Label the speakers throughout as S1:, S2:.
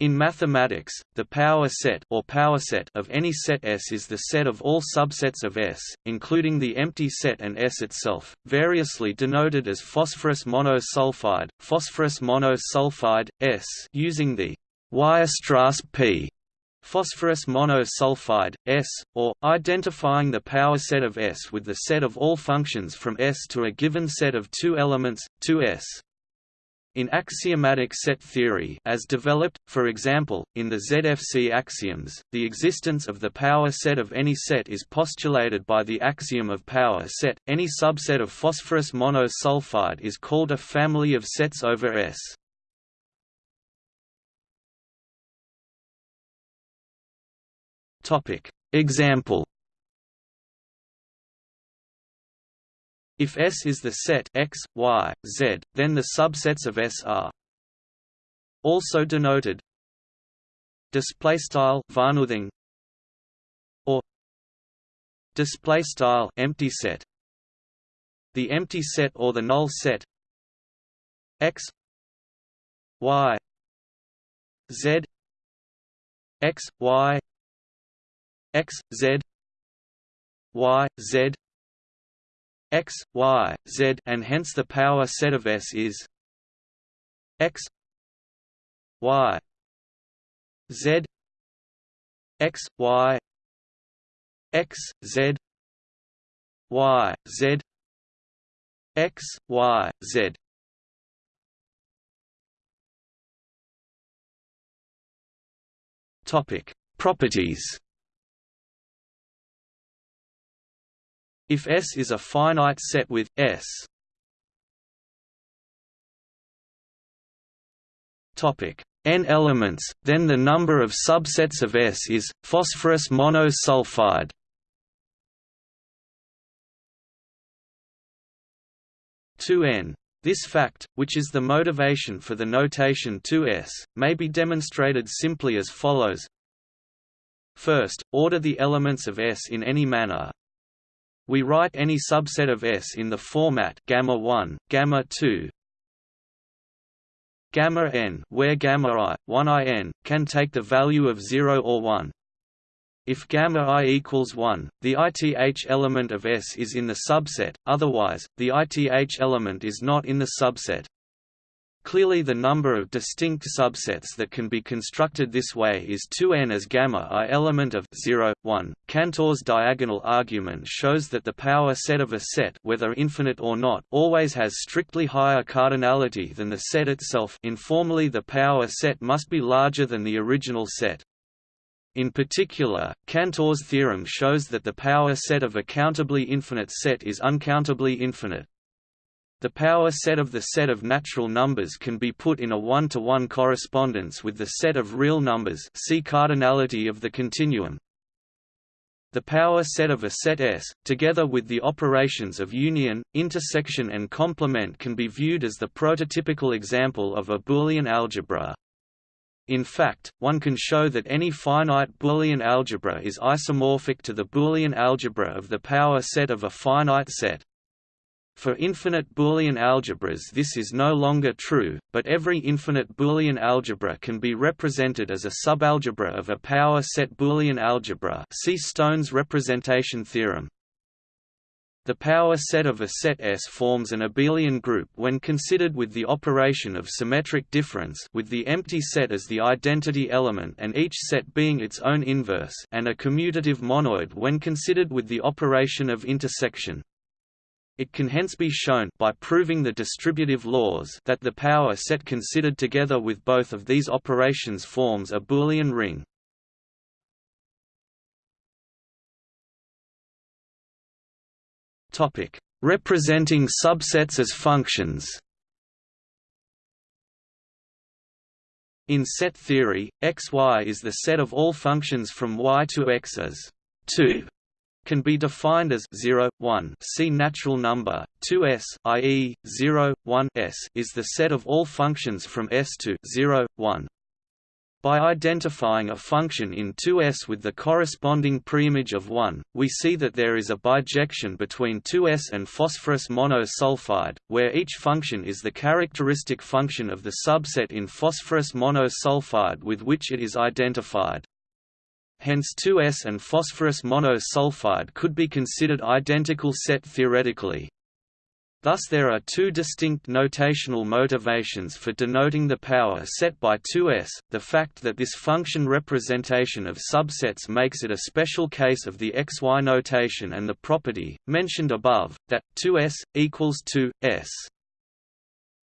S1: In mathematics, the power set or power set of any set S is the set of all subsets of S, including the empty set and S itself, variously denoted as phosphorus monosulfide, phosphorus monosulfide S, using the Weierstrass P phosphorus monosulfide, S, or, identifying the power set of S with the set of all functions from S to a given set of two elements, 2S. In axiomatic set theory as developed, for example, in the ZFC axioms, the existence of the power set of any set is postulated by the axiom of power set. Any subset of phosphorus monosulfide is called a family of sets over S. Example If S is the set X, Y, Z, then the subsets of S are also denoted. Display style or display style empty set. The empty set or the null set x y z x y x z y z x, y, z and hence the power set of S is x y z x y x z y z x y z. Topic properties If S is a finite set with S topic n elements, then the number of subsets of S is phosphorus monosulfide. Two n. This fact, which is the motivation for the notation 2s, may be demonstrated simply as follows. First, order the elements of S in any manner, we write any subset of S in the format gamma 1, gamma 2, gamma n, where gamma i, 1 i n, can take the value of 0 or 1. If gamma i equals 1, the ith element of S is in the subset, otherwise, the ith element is not in the subset. Clearly the number of distinct subsets that can be constructed this way is 2n as gamma i element of 0, 1. Cantor's diagonal argument shows that the power set of a set whether infinite or not always has strictly higher cardinality than the set itself informally the power set must be larger than the original set. In particular, Cantor's theorem shows that the power set of a countably infinite set is uncountably infinite. The power set of the set of natural numbers can be put in a one-to-one -one correspondence with the set of real numbers see cardinality of the continuum. The power set of a set S, together with the operations of union, intersection and complement can be viewed as the prototypical example of a Boolean algebra. In fact, one can show that any finite Boolean algebra is isomorphic to the Boolean algebra of the power set of a finite set. For infinite Boolean algebras this is no longer true, but every infinite Boolean algebra can be represented as a subalgebra of a power set Boolean algebra see Stone's representation theorem. The power set of a set S forms an abelian group when considered with the operation of symmetric difference with the empty set as the identity element and each set being its own inverse and a commutative monoid when considered with the operation of intersection. It can hence be shown by proving the distributive laws that the power set considered together with both of these operations forms a Boolean ring. Topic: Representing subsets as functions. In set theory, xy is the set of all functions from y to x as 2 can be defined as 0, 1 see natural number, 2s i.e., 0, 1 s is the set of all functions from S to 0, 1. By identifying a function in 2S with the corresponding preimage of 1, we see that there is a bijection between 2S and phosphorus monosulfide, where each function is the characteristic function of the subset in phosphorus monosulfide with which it is identified. Hence 2S and phosphorus monosulfide could be considered identical set theoretically. Thus there are two distinct notational motivations for denoting the power set by 2s, the fact that this function representation of subsets makes it a special case of the xy notation and the property, mentioned above, that 2s, equals 2s.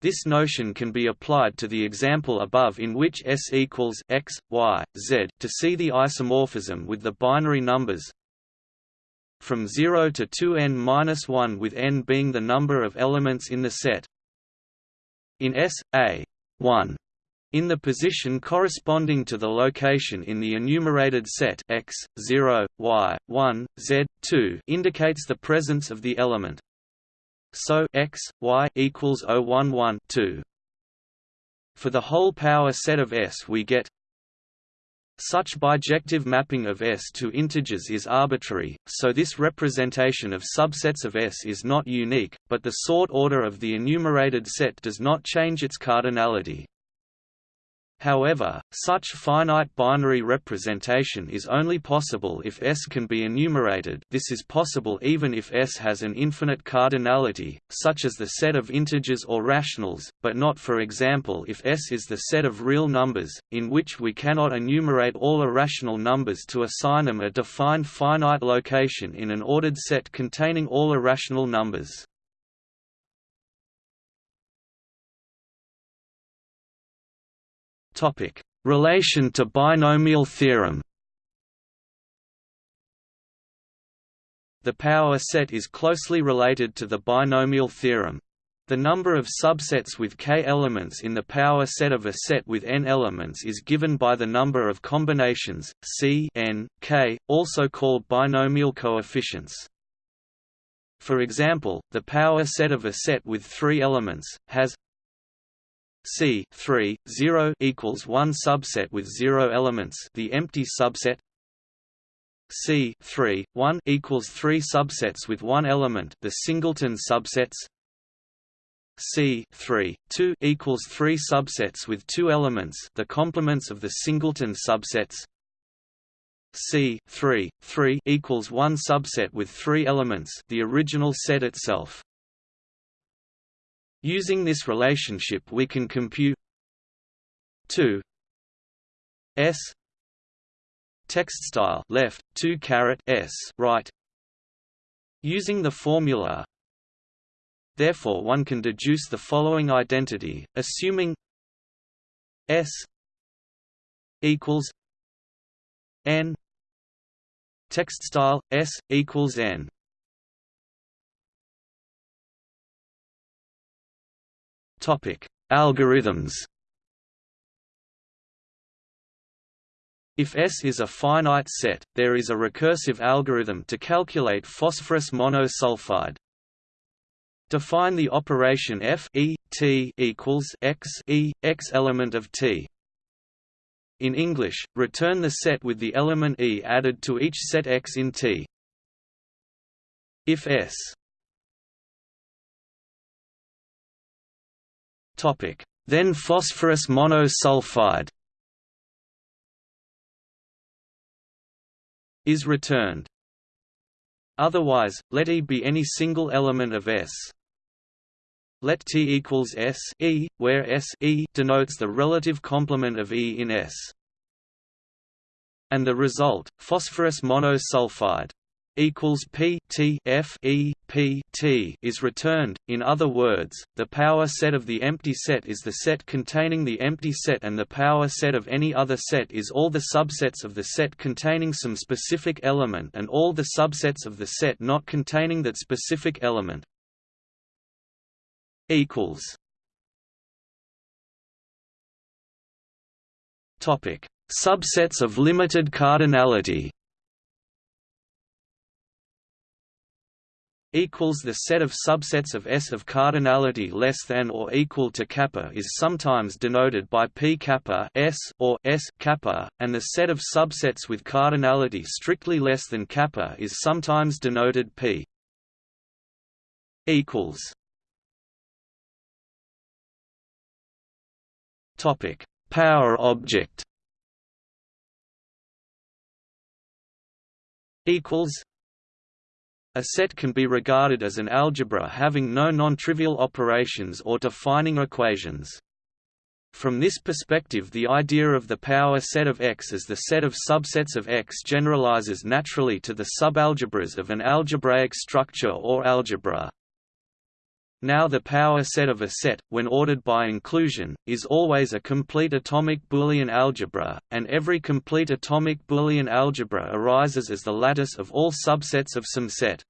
S1: This notion can be applied to the example above in which S equals x, y, z to see the isomorphism with the binary numbers from 0 to 2n-1 with n being the number of elements in the set. In S, A 1 in the position corresponding to the location in the enumerated set x, 0, y, 1, z, 2 indicates the presence of the element. So x, y equals 011 2. For the whole power set of S we get such bijective mapping of S to integers is arbitrary, so this representation of subsets of S is not unique, but the sort order of the enumerated set does not change its cardinality. However, such finite binary representation is only possible if S can be enumerated this is possible even if S has an infinite cardinality, such as the set of integers or rationals, but not for example if S is the set of real numbers, in which we cannot enumerate all irrational numbers to assign them a defined finite location in an ordered set containing all irrational numbers. Topic: Relation to binomial theorem. The power set is closely related to the binomial theorem. The number of subsets with k elements in the power set of a set with n elements is given by the number of combinations, c n, k, also called binomial coefficients. For example, the power set of a set with three elements, has C 3 0 equals one subset with zero elements the empty subset. C 3 1 equals three subsets with one element the singleton subsets. C 3 2 equals three subsets with two elements the complements of the singleton subsets. C 3 3 equals one subset with three elements the original set itself Using this relationship we can compute 2 s text style left 2 caret s right. Using the formula therefore one can deduce the following identity assuming s equals n text style s equals n Topic: Algorithms. If S is a finite set, there is a recursive algorithm to calculate phosphorus monosulfide. Define the operation f e t equals x e x element of t. In English, return the set with the element e added to each set x in T. If S Then phosphorus monosulfide is returned. Otherwise, let E be any single element of S. Let T equals S E, where S E denotes the relative complement of E in S. And the result, phosphorus monosulfide equals P T F E P T is returned. In other words, the power set of the empty set is the set containing the empty set and the power set of any other set is all the subsets of the set containing some specific element and all the subsets of the set not containing that specific element. equals Topic: Subsets of limited cardinality equals the set of subsets of S of cardinality less than or equal to kappa is sometimes denoted by p kappa S or S kappa, and the set of subsets with cardinality strictly less than kappa is sometimes denoted p equals. Topic power object. Equals a set can be regarded as an algebra having no non-trivial operations or defining equations. From this perspective the idea of the power set of X as the set of subsets of X generalizes naturally to the subalgebras of an algebraic structure or algebra. Now the power set of a set, when ordered by inclusion, is always a complete atomic Boolean algebra, and every complete atomic Boolean algebra arises as the lattice of all subsets of some set.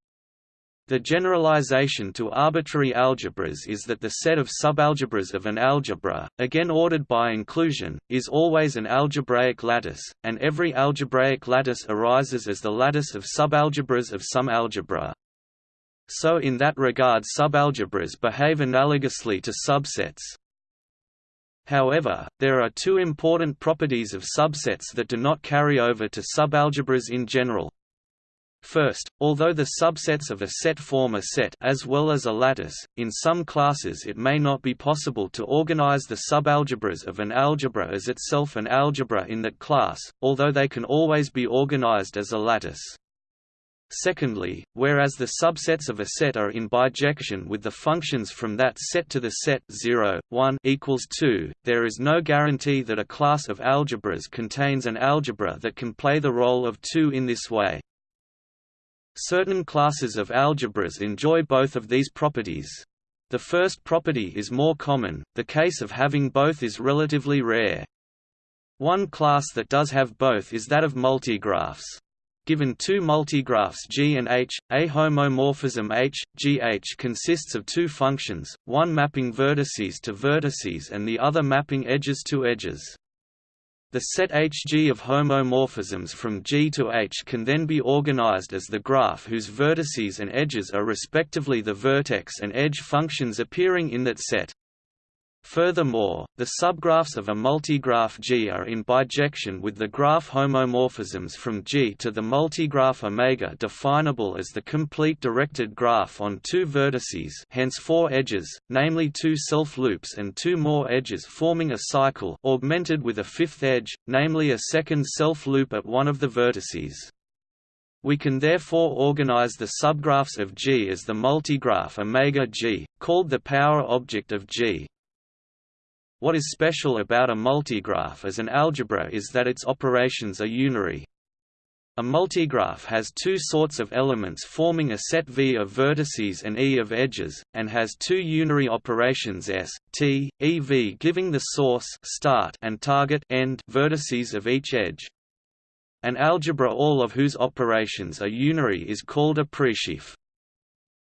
S1: The generalization to arbitrary algebras is that the set of subalgebras of an algebra, again ordered by inclusion, is always an algebraic lattice, and every algebraic lattice arises as the lattice of subalgebras of some algebra. So in that regard subalgebras behave analogously to subsets. However, there are two important properties of subsets that do not carry over to subalgebras in general. First, although the subsets of a set form a set as well as a lattice, in some classes it may not be possible to organize the subalgebras of an algebra as itself an algebra in that class, although they can always be organized as a lattice. Secondly, whereas the subsets of a set are in bijection with the functions from that set to the set 0, 1 equals 2, there is no guarantee that a class of algebras contains an algebra that can play the role of 2 in this way. Certain classes of algebras enjoy both of these properties. The first property is more common, the case of having both is relatively rare. One class that does have both is that of multigraphs. Given two multigraphs G and H, a homomorphism H, GH consists of two functions, one mapping vertices to vertices and the other mapping edges to edges. The set Hg of homomorphisms from G to H can then be organized as the graph whose vertices and edges are respectively the vertex and edge functions appearing in that set. Furthermore, the subgraphs of a multigraph G are in bijection with the graph homomorphisms from G to the multigraph omega definable as the complete directed graph on two vertices hence four edges, namely two self-loops and two more edges forming a cycle augmented with a fifth edge, namely a second self-loop at one of the vertices. We can therefore organize the subgraphs of G as the multigraph omega G, called the power object of G. What is special about a multigraph as an algebra is that its operations are unary. A multigraph has two sorts of elements forming a set V of vertices and E of edges, and has two unary operations S, T, E V giving the source start and target end vertices of each edge. An algebra all of whose operations are unary is called a presheaf.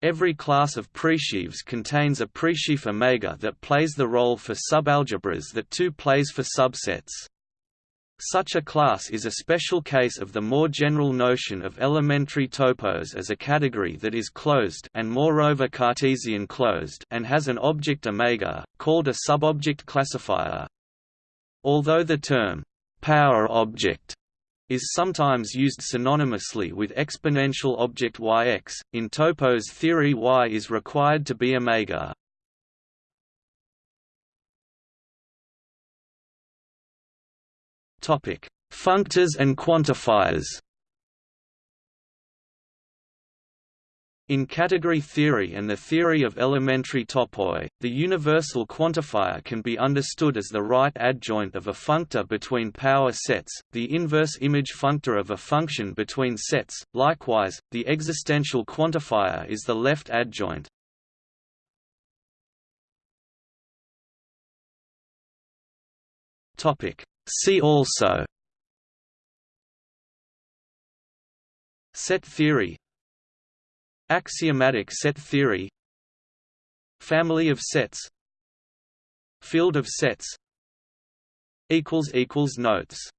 S1: Every class of presheaves contains a presheaf omega that plays the role for subalgebras that 2 plays for subsets. Such a class is a special case of the more general notion of elementary topos as a category that is closed and moreover Cartesian closed and has an object omega, called a subobject classifier. Although the term power object is sometimes used synonymously with exponential object yx. In Topos theory, y is required to be omega. Topic: Functors and quantifiers. In category theory and the theory of elementary topoi, the universal quantifier can be understood as the right adjoint of a functor between power sets, the inverse image functor of a function between sets. Likewise, the existential quantifier is the left adjoint. See also Set theory Axiomatic set theory Family of sets Field of sets Notes